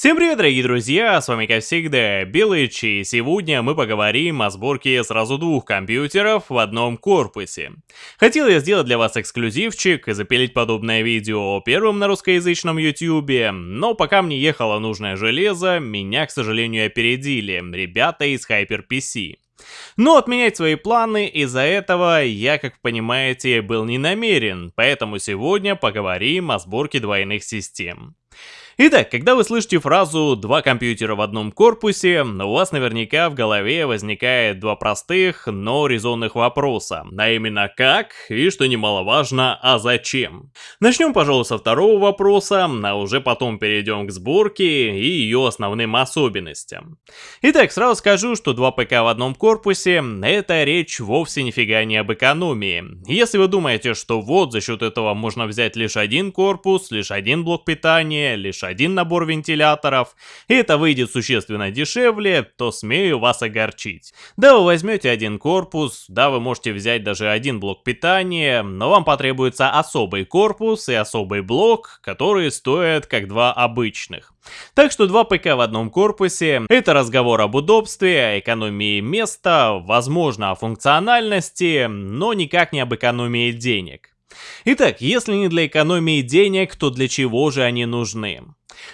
Всем привет, дорогие друзья, с вами как всегда Белыч, и сегодня мы поговорим о сборке сразу двух компьютеров в одном корпусе. Хотел я сделать для вас эксклюзивчик и запилить подобное видео первым на русскоязычном ютубе, но пока мне ехало нужное железо, меня, к сожалению, опередили ребята из HyperPC. Но отменять свои планы из-за этого я, как понимаете, был не намерен, поэтому сегодня поговорим о сборке двойных систем. Итак, когда вы слышите фразу «два компьютера в одном корпусе», у вас наверняка в голове возникает два простых, но резонных вопроса, а именно как и, что немаловажно, а зачем. Начнем, пожалуй, со второго вопроса, а уже потом перейдем к сборке и ее основным особенностям. Итак, сразу скажу, что два ПК в одном корпусе — это речь вовсе нифига не об экономии. Если вы думаете, что вот за счет этого можно взять лишь один корпус, лишь один блок питания, лишь один набор вентиляторов, и это выйдет существенно дешевле, то смею вас огорчить. Да, вы возьмете один корпус, да, вы можете взять даже один блок питания, но вам потребуется особый корпус и особый блок, которые стоят как два обычных. Так что два ПК в одном корпусе — это разговор об удобстве, о экономии места, возможно о функциональности, но никак не об экономии денег. Итак, если не для экономии денег, то для чего же они нужны?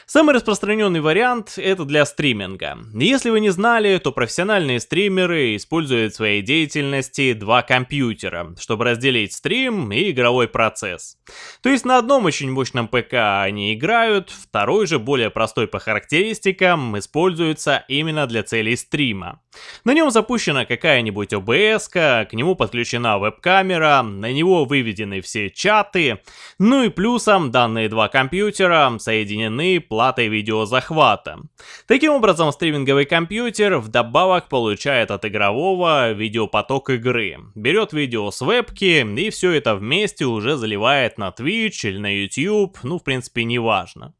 Самый распространенный вариант это для стриминга. Если вы не знали, то профессиональные стримеры используют в своей деятельности два компьютера, чтобы разделить стрим и игровой процесс. То есть на одном очень мощном ПК они играют, второй же более простой по характеристикам используется именно для целей стрима. На нем запущена какая-нибудь OBS, к нему подключена веб-камера, на него выведены все чаты, ну и плюсом данные два компьютера соединены платой видеозахвата. Таким образом, стриминговый компьютер вдобавок получает от игрового видеопоток игры, берет видео с вебки и все это вместе уже заливает на Twitch или на YouTube, ну в принципе не важно.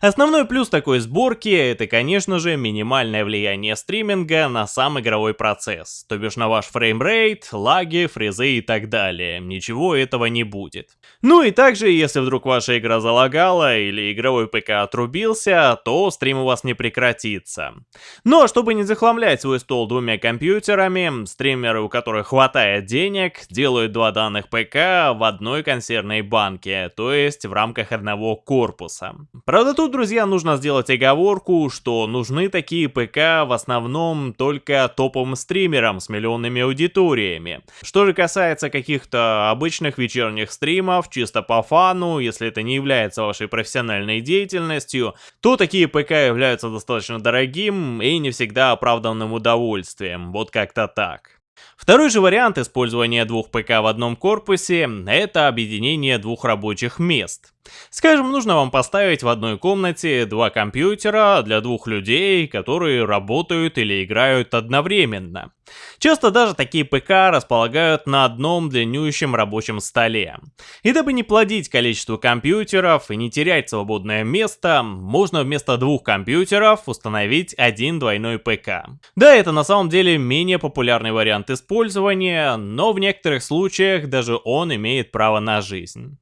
Основной плюс такой сборки это, конечно же, минимальное влияние стриминга на сам игровой процесс, то бишь на ваш framerate, лаги, фризы и так далее. Ничего этого не будет. Ну и также, если вдруг ваша игра залагала или игровой ПК отрубился, то стрим у вас не прекратится. Но чтобы не захламлять свой стол двумя компьютерами, стримеры, у которых хватает денег, делают два данных ПК в одной консервной банке, то есть в рамках одного корпуса. Правда, тут Тут, друзья, нужно сделать оговорку, что нужны такие ПК в основном только топовым стримерам с миллионными аудиториями. Что же касается каких-то обычных вечерних стримов, чисто по фану, если это не является вашей профессиональной деятельностью, то такие ПК являются достаточно дорогим и не всегда оправданным удовольствием, вот как-то так. Второй же вариант использования двух ПК в одном корпусе – это объединение двух рабочих мест. Скажем, нужно вам поставить в одной комнате два компьютера для двух людей, которые работают или играют одновременно. Часто даже такие ПК располагают на одном длиннющем рабочем столе. И дабы не плодить количество компьютеров и не терять свободное место, можно вместо двух компьютеров установить один двойной ПК. Да, это на самом деле менее популярный вариант использования, но в некоторых случаях даже он имеет право на жизнь.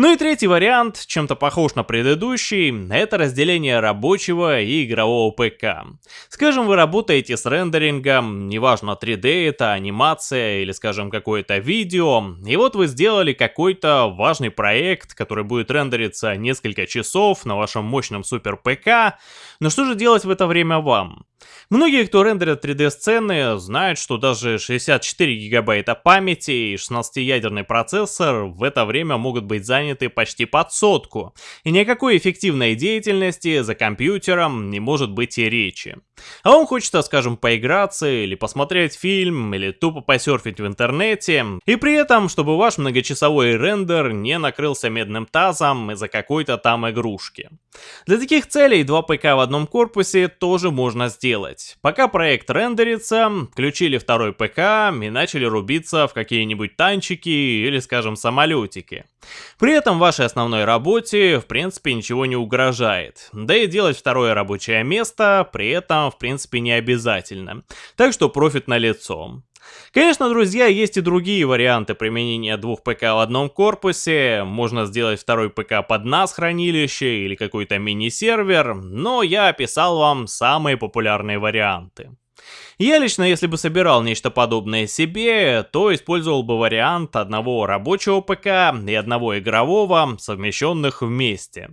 Ну и третий вариант, чем-то похож на предыдущий, это разделение рабочего и игрового ПК. Скажем, вы работаете с рендерингом, неважно 3D это, анимация или скажем какое-то видео, и вот вы сделали какой-то важный проект, который будет рендериться несколько часов на вашем мощном супер ПК, но что же делать в это время вам? Многие, кто рендерят 3D-сцены, знают, что даже 64 гигабайта памяти и 16-ядерный процессор в это время могут быть заняты почти под сотку, и никакой эффективной деятельности за компьютером не может быть и речи. А вам хочется, скажем, поиграться или посмотреть фильм, или тупо посерфить в интернете, и при этом, чтобы ваш многочасовой рендер не накрылся медным тазом из-за какой-то там игрушки. Для таких целей два ПК в одном корпусе тоже можно сделать. Пока проект рендерится, включили второй ПК и начали рубиться в какие-нибудь танчики или, скажем, самолетики. При этом вашей основной работе, в принципе, ничего не угрожает. Да и делать второе рабочее место при этом, в принципе, не обязательно. Так что профит на лицо. Конечно, друзья, есть и другие варианты применения двух ПК в одном корпусе. Можно сделать второй ПК под NAS хранилище или какой-то мини-сервер, но я описал вам самые популярные варианты. Я лично, если бы собирал нечто подобное себе, то использовал бы вариант одного рабочего ПК и одного игрового, совмещенных вместе.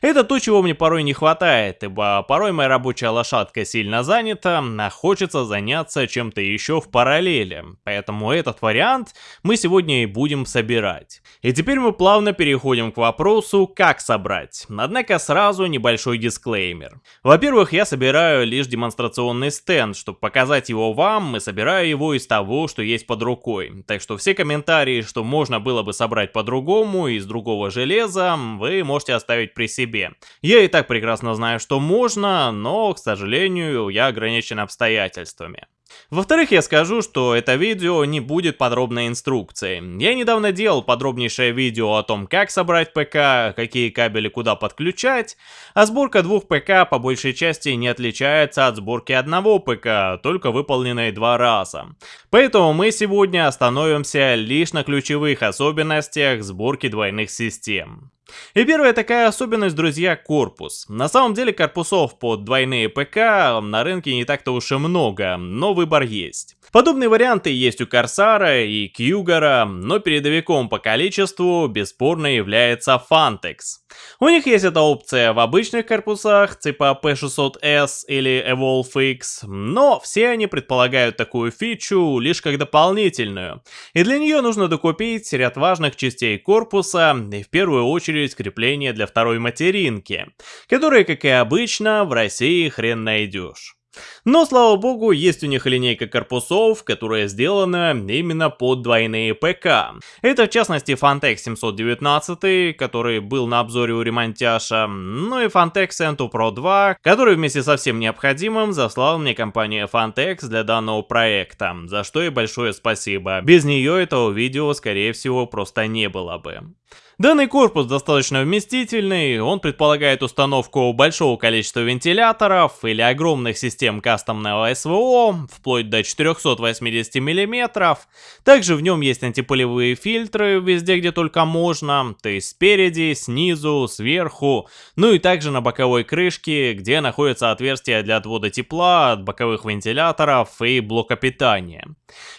Это то, чего мне порой не хватает, ибо порой моя рабочая лошадка сильно занята, а хочется заняться чем-то еще в параллели. Поэтому этот вариант мы сегодня и будем собирать. И теперь мы плавно переходим к вопросу, как собрать. Однако сразу небольшой дисклеймер. Во-первых, я собираю лишь демонстрационный стенд, чтобы показать его вам и собираю его из того, что есть под рукой. Так что все комментарии, что можно было бы собрать по-другому, из другого железа, вы можете оставить при себе. Я и так прекрасно знаю, что можно, но, к сожалению, я ограничен обстоятельствами. Во-вторых, я скажу, что это видео не будет подробной инструкцией. Я недавно делал подробнейшее видео о том, как собрать ПК, какие кабели куда подключать, а сборка двух ПК по большей части не отличается от сборки одного ПК, только выполненной два раза. Поэтому мы сегодня остановимся лишь на ключевых особенностях сборки двойных систем. И первая такая особенность, друзья, корпус. На самом деле корпусов под двойные ПК на рынке не так-то уж и много, но выбор есть. Подобные варианты есть у Корсара и Кьюгара, но передовиком по количеству бесспорно является Fantex. У них есть эта опция в обычных корпусах, типа P600S или EvolveX, но все они предполагают такую фичу лишь как дополнительную, и для нее нужно докупить ряд важных частей корпуса, и в первую очередь крепление для второй материнки, которые, как и обычно, в России хрен найдешь. Но, слава богу, есть у них линейка корпусов, которая сделана именно под двойные ПК. Это, в частности, Fantex 719, который был на обзоре у ремонтяша, ну и Fantex Ento Pro 2, который вместе со всем необходимым заслал мне компания Fantex для данного проекта, за что и большое спасибо. Без нее этого видео, скорее всего, просто не было бы. Данный корпус достаточно вместительный, он предполагает установку большого количества вентиляторов или огромных систем кастомного СВО, вплоть до 480 мм. Также в нем есть антипылевые фильтры везде, где только можно, то есть спереди, снизу, сверху, ну и также на боковой крышке, где находятся отверстия для отвода тепла от боковых вентиляторов и блока питания.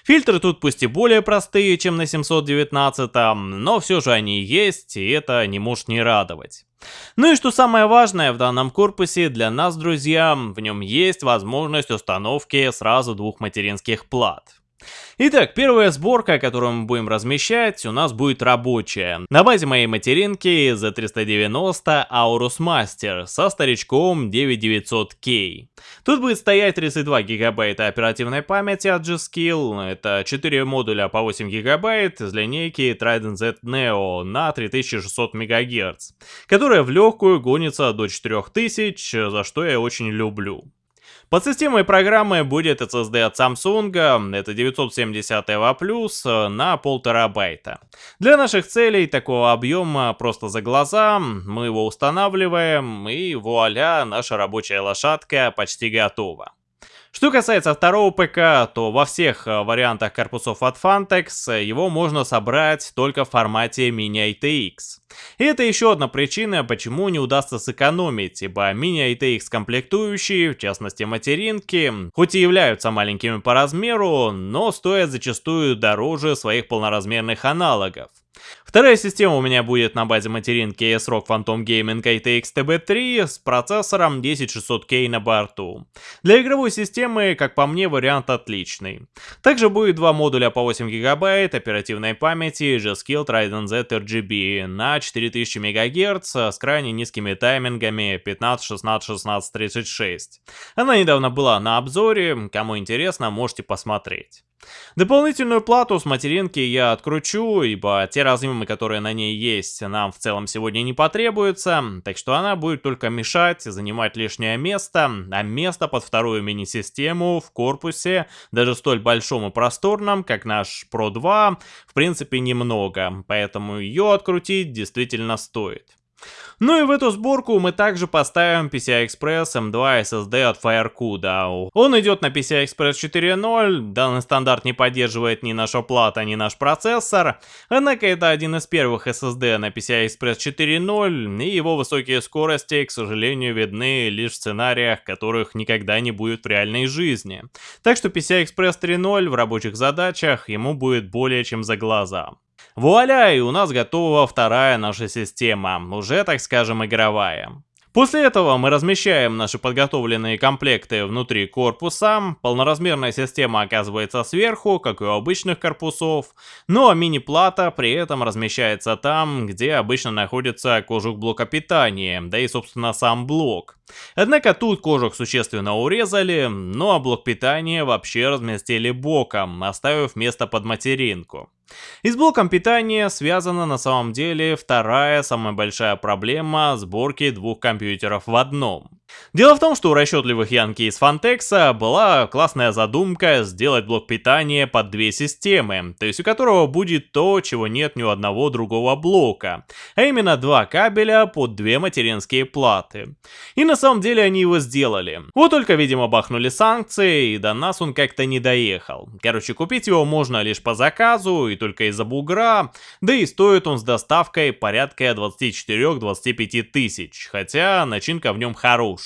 Фильтры тут пусть и более простые, чем на 719, но все же они есть, есть, и это не может не радовать. Ну и что самое важное в данном корпусе для нас, друзья, в нем есть возможность установки сразу двух материнских плат. Итак, первая сборка, которую мы будем размещать, у нас будет рабочая. На базе моей материнки Z390 Aorus Master со старичком 9900K. Тут будет стоять 32 гигабайта оперативной памяти от G-Skill, это 4 модуля по 8 гигабайт из линейки Trident Z Neo на 3600 МГц, которая в легкую гонится до 4000, за что я очень люблю. Под системой программы будет SSD от Samsung, это 970 EVA+, на 1,5 терабайта. Для наших целей такого объема просто за глаза, мы его устанавливаем и вуаля, наша рабочая лошадка почти готова. Что касается второго ПК, то во всех э, вариантах корпусов от Fantex его можно собрать только в формате Mini ITX. И это еще одна причина, почему не удастся сэкономить, ибо Mini ITX комплектующие, в частности материнки, хоть и являются маленькими по размеру, но стоят зачастую дороже своих полноразмерных аналогов. Вторая система у меня будет на базе материнки ASRock Phantom Gaming ITX TB3 с процессором 10600K на борту. Для игровой системы, как по мне, вариант отличный. Также будет два модуля по 8 ГБ оперативной памяти G-Skill Trident Z RGB на 4000 МГц с крайне низкими таймингами 15, 16, 16, 36. Она недавно была на обзоре, кому интересно, можете посмотреть. Дополнительную плату с материнки я откручу, ибо те разъемы, которые на ней есть, нам в целом сегодня не потребуются, так что она будет только мешать, занимать лишнее место, а место под вторую мини-систему в корпусе, даже столь большом и просторном, как наш Pro 2, в принципе немного, поэтому ее открутить действительно стоит. Ну и в эту сборку мы также поставим PCI Express M2 SSD от Firecuda. Он идет на PCI Express 4.0, данный стандарт не поддерживает ни наша плата, ни наш процессор, однако это один из первых SSD на PCI Express 4.0, и его высокие скорости, к сожалению, видны лишь в сценариях, которых никогда не будет в реальной жизни. Так что PCI Express 3.0 в рабочих задачах ему будет более чем за глаза. Вуаля, и у нас готова вторая наша система, уже так скажем игровая. После этого мы размещаем наши подготовленные комплекты внутри корпуса, полноразмерная система оказывается сверху, как и у обычных корпусов, ну а мини-плата при этом размещается там, где обычно находится кожух блока питания, да и собственно сам блок. Однако тут кожух существенно урезали, ну а блок питания вообще разместили боком, оставив место под материнку. И с блоком питания связана на самом деле вторая самая большая проблема сборки двух компьютеров в одном. Дело в том, что у расчетливых Янки из Фантекса была классная задумка сделать блок питания под две системы, то есть у которого будет то, чего нет ни у одного другого блока, а именно два кабеля под две материнские платы. И на самом деле они его сделали. Вот только, видимо, бахнули санкции, и до нас он как-то не доехал. Короче, купить его можно лишь по заказу, и только из-за бугра, да и стоит он с доставкой порядка 24-25 тысяч, хотя начинка в нем хорошая.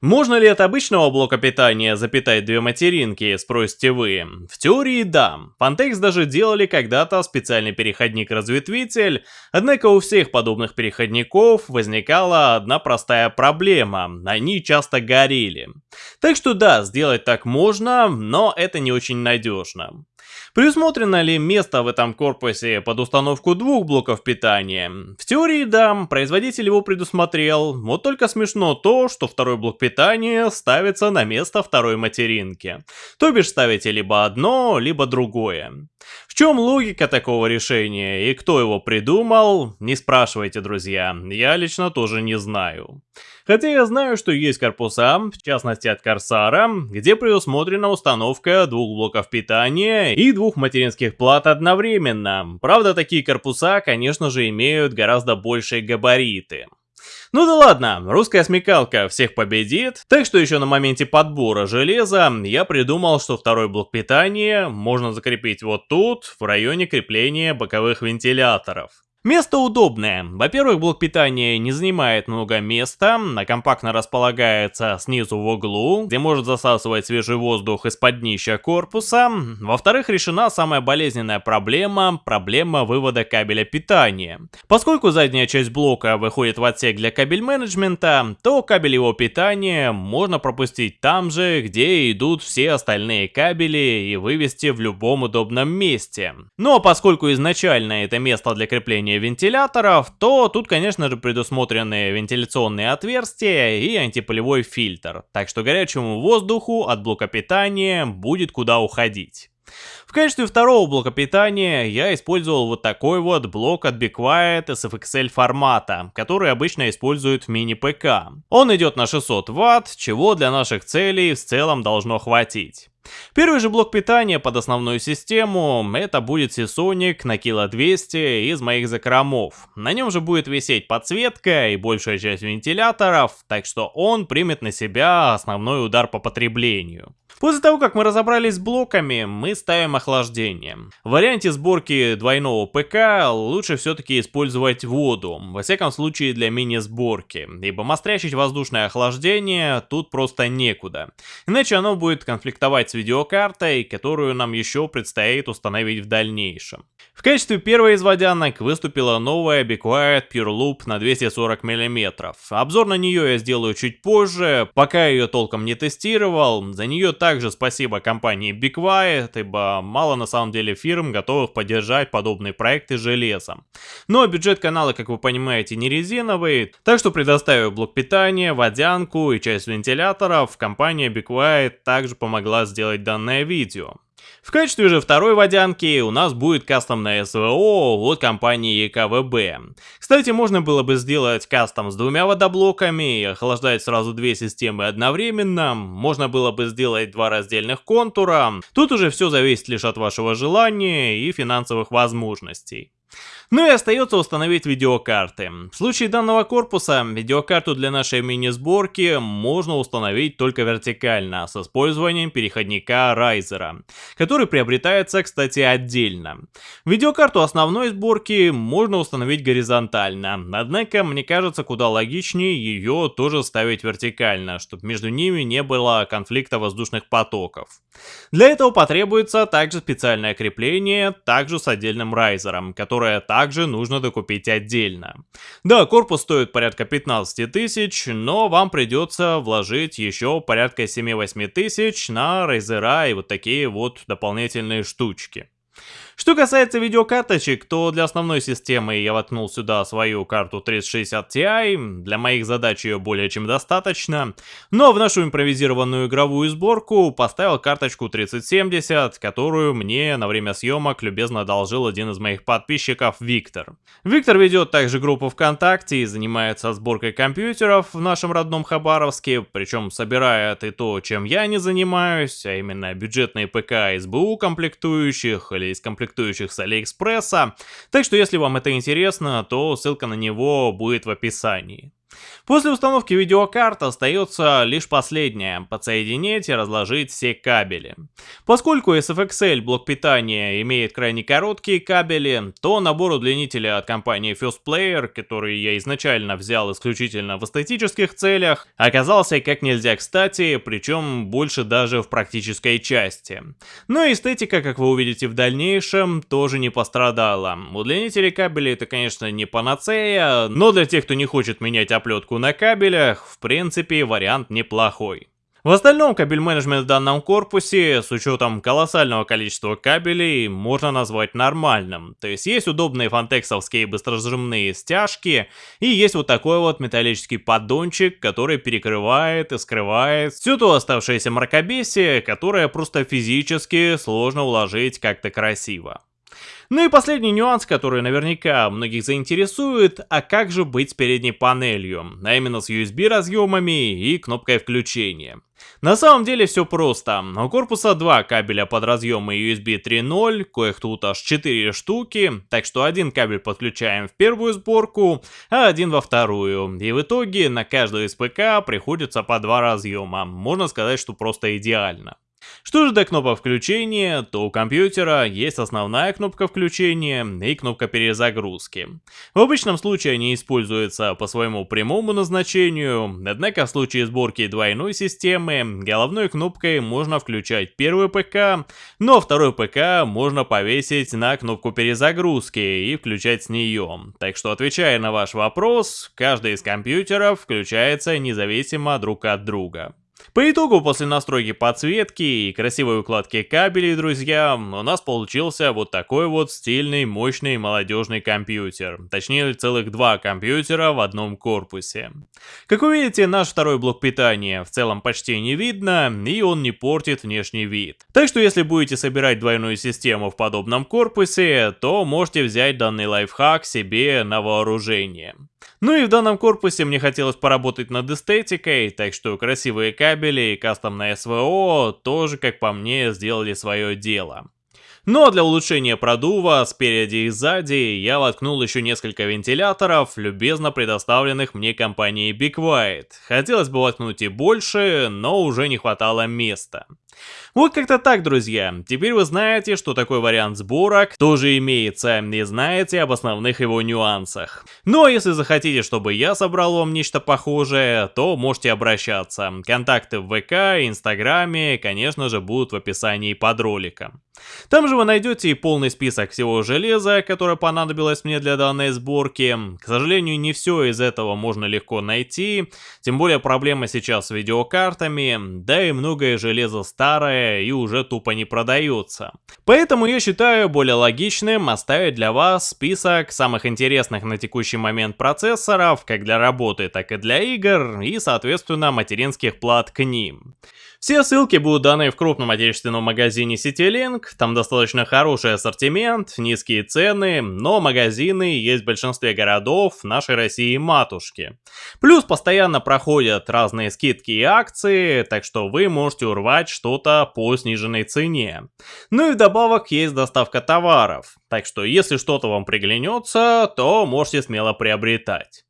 Можно ли от обычного блока питания запитать две материнки, спросите вы? В теории да. Pantex даже делали когда-то специальный переходник-разветвитель, однако у всех подобных переходников возникала одна простая проблема, они часто горели. Так что да, сделать так можно, но это не очень надежно. Предусмотрено ли место в этом корпусе под установку двух блоков питания? В теории да, производитель его предусмотрел, вот только смешно то, что второй блок питания ставится на место второй материнки. То бишь ставите либо одно, либо другое. В чем логика такого решения и кто его придумал, не спрашивайте, друзья, я лично тоже не знаю. Хотя я знаю, что есть корпуса, в частности от Корсара, где предусмотрена установка двух блоков питания и двух материнских плат одновременно. Правда, такие корпуса, конечно же, имеют гораздо большие габариты. Ну да ладно, русская смекалка всех победит, так что еще на моменте подбора железа я придумал, что второй блок питания можно закрепить вот тут, в районе крепления боковых вентиляторов. Место удобное. Во-первых, блок питания не занимает много места, а компактно располагается снизу в углу, где может засасывать свежий воздух из-под днища корпуса. Во-вторых, решена самая болезненная проблема – проблема вывода кабеля питания. Поскольку задняя часть блока выходит в отсек для кабель менеджмента, то кабель его питания можно пропустить там же, где идут все остальные кабели и вывести в любом удобном месте. А поскольку изначально это место для крепления использования вентиляторов, то тут, конечно же, предусмотрены вентиляционные отверстия и антипылевой фильтр, так что горячему воздуху от блока питания будет куда уходить. В качестве второго блока питания я использовал вот такой вот блок от Be Quiet SFXL формата, который обычно используют в мини-ПК. Он идет на 600 Вт, чего для наших целей в целом должно хватить. Первый же блок питания под основную систему, это будет Seasonic на кило 200 из моих закромов. На нем же будет висеть подсветка и большая часть вентиляторов, так что он примет на себя основной удар по потреблению. После того, как мы разобрались с блоками, мы ставим охлаждение. В варианте сборки двойного ПК лучше все-таки использовать воду, во всяком случае для мини-сборки, ибо мострячить воздушное охлаждение тут просто некуда. Иначе оно будет конфликтовать с видеокартой, которую нам еще предстоит установить в дальнейшем. В качестве первой из водянок выступила новая Be Quiet Pure Loop на 240 мм. Обзор на нее я сделаю чуть позже, пока ее толком не тестировал, за нее так также спасибо компании Be Quiet, ибо мало на самом деле фирм готовых поддержать подобные проекты железом. Но бюджет канала, как вы понимаете, не резиновый, так что предоставив блок питания, водянку и часть вентиляторов, компания Be Quiet также помогла сделать данное видео. В качестве же второй водянки у нас будет кастомная СВО от компании ЕКВБ. Кстати, можно было бы сделать кастом с двумя водоблоками охлаждать сразу две системы одновременно. Можно было бы сделать два раздельных контура. Тут уже все зависит лишь от вашего желания и финансовых возможностей. Ну и остается установить видеокарты. В случае данного корпуса, видеокарту для нашей мини-сборки можно установить только вертикально, с использованием переходника Райзера, который приобретается, кстати, отдельно. Видеокарту основной сборки можно установить горизонтально, однако мне кажется куда логичнее ее тоже ставить вертикально, чтобы между ними не было конфликта воздушных потоков. Для этого потребуется также специальное крепление, также с отдельным райзером, которое также также нужно докупить отдельно. Да, корпус стоит порядка 15 тысяч, но вам придется вложить еще порядка 7-8 тысяч на рейзера и вот такие вот дополнительные штучки. Что касается видеокарточек, то для основной системы я воткнул сюда свою карту 3060 Ti, для моих задач ее более чем достаточно, но в нашу импровизированную игровую сборку поставил карточку 3070, которую мне на время съемок любезно одолжил один из моих подписчиков Виктор. Виктор ведет также группу ВКонтакте и занимается сборкой компьютеров в нашем родном Хабаровске, причем собирает и то, чем я не занимаюсь, а именно бюджетные ПК СБУ комплектующих или из комплектующих комплектующих с Алиэкспресса, так что если вам это интересно, то ссылка на него будет в описании. После установки видеокарт остается лишь последнее – подсоединить и разложить все кабели. Поскольку SFXL блок питания имеет крайне короткие кабели, то набор удлинителя от компании First Player, который я изначально взял исключительно в эстетических целях, оказался как нельзя кстати, причем больше даже в практической части. Но эстетика, как вы увидите в дальнейшем, тоже не пострадала. Удлинители кабелей это, конечно, не панацея, но для тех, кто не хочет менять оплетку на кабелях, в принципе, вариант неплохой. В остальном кабель-менеджмент в данном корпусе, с учетом колоссального количества кабелей, можно назвать нормальным. То есть есть удобные фантексовские быстрозажимные стяжки, и есть вот такой вот металлический поддончик, который перекрывает и скрывает всю то оставшееся мракобесие, которое просто физически сложно уложить как-то красиво. Ну и последний нюанс, который наверняка многих заинтересует, а как же быть с передней панелью, а именно с USB разъемами и кнопкой включения. На самом деле все просто. У корпуса два кабеля под разъемы USB 3.0, коих тут аж 4 штуки, так что один кабель подключаем в первую сборку, а один во вторую. И в итоге на каждую из ПК приходится по два разъема. Можно сказать, что просто идеально. Что же до кнопок включения, то у компьютера есть основная кнопка включения и кнопка перезагрузки. В обычном случае они используются по своему прямому назначению, однако в случае сборки двойной системы головной кнопкой можно включать первый ПК, но второй ПК можно повесить на кнопку перезагрузки и включать с нее. Так что отвечая на ваш вопрос, каждый из компьютеров включается независимо друг от друга. По итогу, после настройки подсветки и красивой укладки кабелей, друзья, у нас получился вот такой вот стильный, мощный, молодежный компьютер. Точнее, целых два компьютера в одном корпусе. Как вы видите, наш второй блок питания в целом почти не видно, и он не портит внешний вид. Так что, если будете собирать двойную систему в подобном корпусе, то можете взять данный лайфхак себе на вооружение. Ну и в данном корпусе мне хотелось поработать над эстетикой, так что красивые кабели и кастомное СВО тоже, как по мне, сделали свое дело. Но для улучшения продува спереди и сзади я воткнул еще несколько вентиляторов, любезно предоставленных мне компанией Big White. Хотелось бы воткнуть и больше, но уже не хватало места. Вот как-то так, друзья. Теперь вы знаете, что такой вариант сборок тоже имеется, и знаете об основных его нюансах. Ну а если захотите, чтобы я собрал вам нечто похожее, то можете обращаться. Контакты в ВК, Инстаграме, конечно же, будут в описании под роликом. Там же вы найдете и полный список всего железа, которое понадобилось мне для данной сборки. К сожалению, не все из этого можно легко найти, тем более проблема сейчас с видеокартами, да и многое железо старое и уже тупо не продается. Поэтому я считаю более логичным оставить для вас список самых интересных на текущий момент процессоров, как для работы, так и для игр, и соответственно материнских плат к ним. Все ссылки будут даны в крупном отечественном магазине CityLink, там достаточно хороший ассортимент, низкие цены, но магазины есть в большинстве городов нашей России матушки. Плюс постоянно проходят разные скидки и акции, так что вы можете урвать что-то по сниженной цене. Ну и вдобавок есть доставка товаров, так что если что-то вам приглянется, то можете смело приобретать.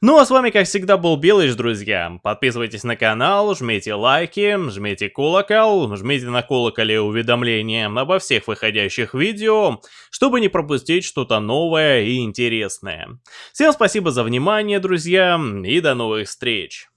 Ну а с вами как всегда был Белыч, друзья. Подписывайтесь на канал, жмите лайки, жмите колокол, жмите на колоколе уведомления обо всех выходящих видео, чтобы не пропустить что-то новое и интересное. Всем спасибо за внимание, друзья, и до новых встреч.